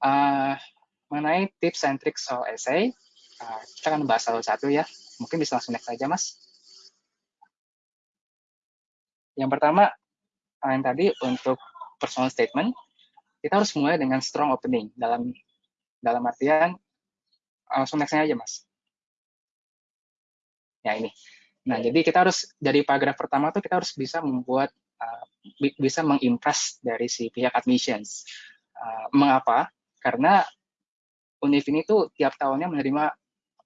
Uh, mengenai tips and tricks soal essay, uh, kita akan bahas satu-satu ya. Mungkin bisa langsung next saja, Mas. Yang pertama, yang tadi untuk personal statement, kita harus mulai dengan strong opening. Dalam dalam artian, langsung next aja, Mas. Ya, ini. Nah, jadi kita harus, dari paragraf pertama tuh kita harus bisa membuat, uh, bisa mengimpress dari si pihak admissions. Uh, mengapa? Karena Univ ini tuh tiap tahunnya menerima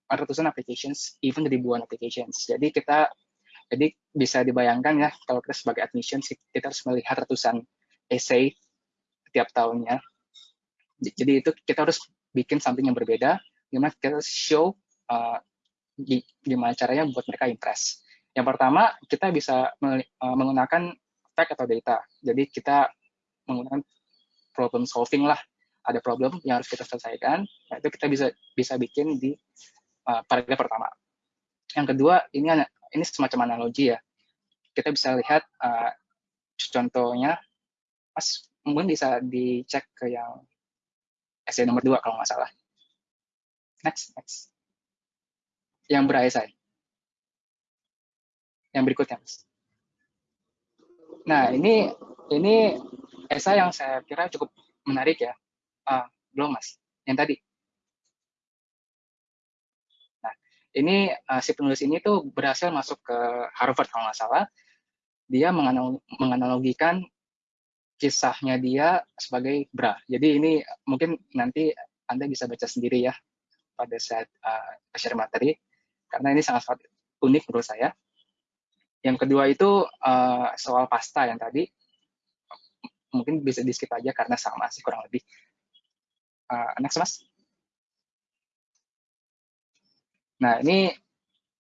ratusan applications, even ribuan applications. Jadi kita, jadi bisa dibayangkan ya, kalau kita sebagai admissions, kita harus melihat ratusan essay tiap tahunnya. Jadi itu kita harus bikin something yang berbeda, gimana kita show uh, gimana caranya buat mereka impress. Yang pertama, kita bisa uh, menggunakan fact atau data. Jadi kita menggunakan problem solving lah ada problem yang harus kita selesaikan, nah itu kita bisa bisa bikin di uh, paragraf pertama. Yang kedua, ini ini semacam analogi ya. Kita bisa lihat uh, contohnya, Mas mungkin bisa dicek ke yang essay nomor dua kalau nggak salah. Next, next. Yang beresai. Yang berikutnya, Mas. Nah, ini ini esai yang saya kira cukup menarik ya. Uh, belum mas, yang tadi. Nah, ini uh, si penulis ini tuh berhasil masuk ke Harvard kalau nggak salah. Dia menganalogikan kisahnya dia sebagai bra. Jadi ini mungkin nanti Anda bisa baca sendiri ya pada saat uh, share materi, karena ini sangat-sangat unik menurut saya. Yang kedua itu uh, soal pasta yang tadi, mungkin bisa di skip aja karena sama sih kurang lebih. Uh, next, Mas. Nah, ini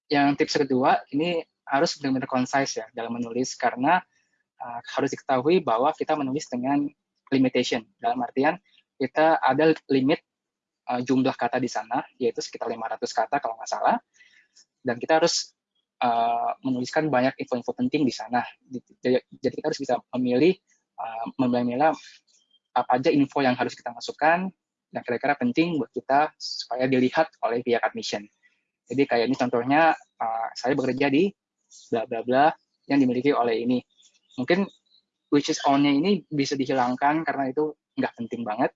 yang tips kedua, ini harus benar-benar concise ya dalam menulis, karena uh, harus diketahui bahwa kita menulis dengan limitation. Dalam artian, kita ada limit uh, jumlah kata di sana, yaitu sekitar 500 kata kalau nggak salah, dan kita harus uh, menuliskan banyak info-info penting di sana. Jadi, kita harus bisa memilih, uh, memilah apa aja info yang harus kita masukkan, yang kira-kira penting buat kita supaya dilihat oleh pihak admission. Jadi kayak ini contohnya uh, saya bekerja di bla bla bla yang dimiliki oleh ini. Mungkin which is on-nya ini bisa dihilangkan karena itu nggak penting banget.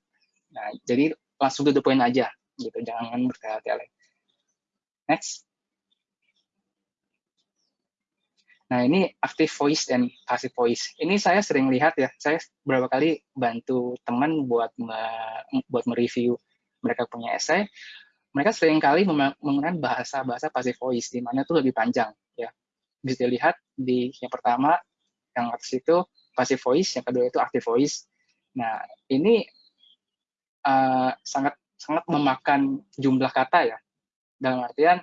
Nah, jadi langsung to the point aja gitu, jangan bertele-tele. Next. Nah, ini active voice dan passive voice. Ini saya sering lihat ya, saya beberapa kali bantu teman buat me, buat mereview mereka punya essay. Mereka sering kali menggunakan bahasa-bahasa passive voice, di mana itu lebih panjang. ya Bisa dilihat di yang pertama, yang atas itu passive voice, yang kedua itu active voice. Nah, ini uh, sangat sangat memakan jumlah kata ya. Dalam artian,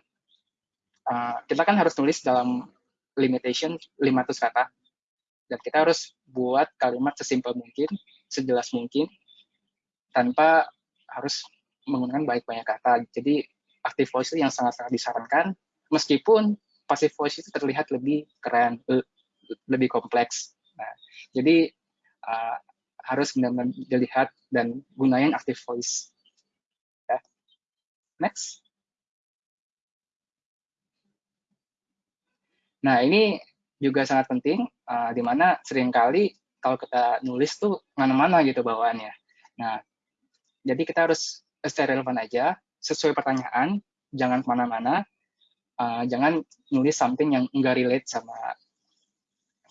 uh, kita kan harus tulis dalam limitation 500 kata. Dan kita harus buat kalimat sesimpel mungkin, sejelas mungkin, tanpa harus menggunakan banyak-banyak kata. Jadi active voice itu yang sangat-sangat disarankan, meskipun passive voice itu terlihat lebih keren, lebih kompleks. Nah, jadi uh, harus benar-benar dilihat dan gunain active voice. Ya. Next. Nah, ini juga sangat penting, uh, di mana sering kali kalau kita nulis tuh mana-mana gitu bawaannya. Nah, jadi kita harus stay relevan aja, sesuai pertanyaan, jangan ke mana-mana, uh, jangan nulis something yang enggak relate sama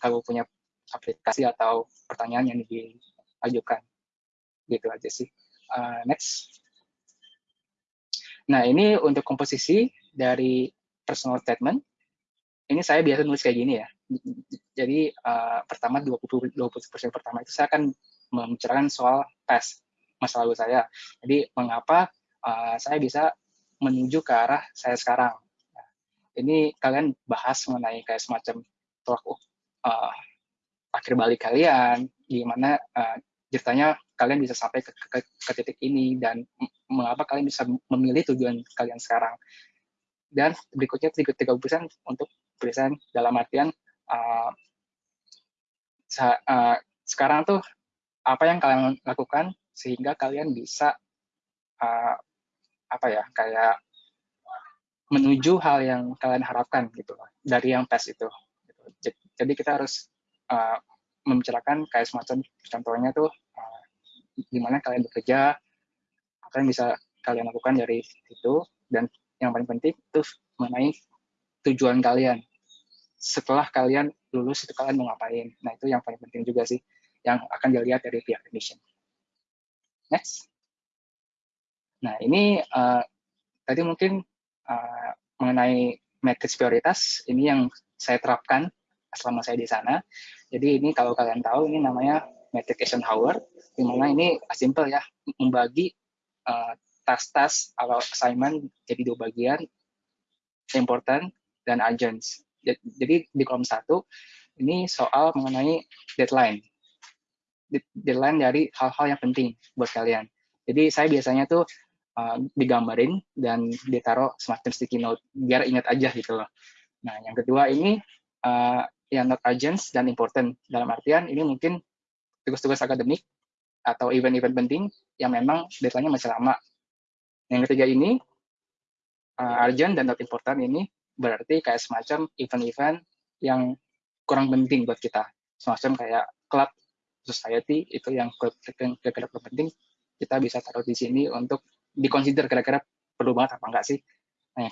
kalau punya aplikasi atau pertanyaan yang diajukan. Gitu aja sih. Uh, next. Nah, ini untuk komposisi dari personal statement ini saya biasa nulis kayak gini ya. Jadi uh, pertama 20 20% pertama itu saya akan membicarakan soal tes masa lalu saya. Jadi mengapa uh, saya bisa menuju ke arah saya sekarang. Nah, ini kalian bahas mengenai kayak semacam tolak uh, akhir balik kalian, gimana uh, ceritanya kalian bisa sampai ke, ke, ke titik ini dan mengapa kalian bisa memilih tujuan kalian sekarang. Dan berikutnya 30% untuk present dalam artian uh, uh, sekarang tuh apa yang kalian lakukan sehingga kalian bisa uh, apa ya kayak menuju hal yang kalian harapkan gitu dari yang tes itu. Jadi kita harus uh, membicarakan kayak semacam contohnya tuh uh, kalian bekerja, apa yang bisa kalian lakukan dari itu dan yang paling penting itu mengenai tujuan kalian setelah kalian lulus itu kalian mau ngapain. Nah itu yang paling penting juga sih yang akan dilihat dari pihak admission. Next. Nah ini uh, tadi mungkin uh, mengenai matrix prioritas ini yang saya terapkan selama saya di sana. Jadi ini kalau kalian tahu ini namanya matrix Eisenhower, di mana ini simple ya membagi uh, tas-tas atau assignment jadi dua bagian, important dan agents. Jadi di kolom satu ini soal mengenai deadline. Deadline dari hal-hal yang penting buat kalian. Jadi saya biasanya tuh uh, digambarin dan ditaruh semacam sticky note biar ingat aja gitu loh. Nah yang kedua ini uh, yang not urgent dan important dalam artian ini mungkin tugas-tugas akademik atau event-event penting yang memang deadline-nya masih lama. Yang ketiga ini uh, urgent dan not important ini berarti kayak semacam event-event yang kurang penting buat kita. Semacam kayak club society itu yang kira-kira penting kita bisa taruh di sini untuk dikonsider kira-kira perlu banget apa enggak sih. Nah,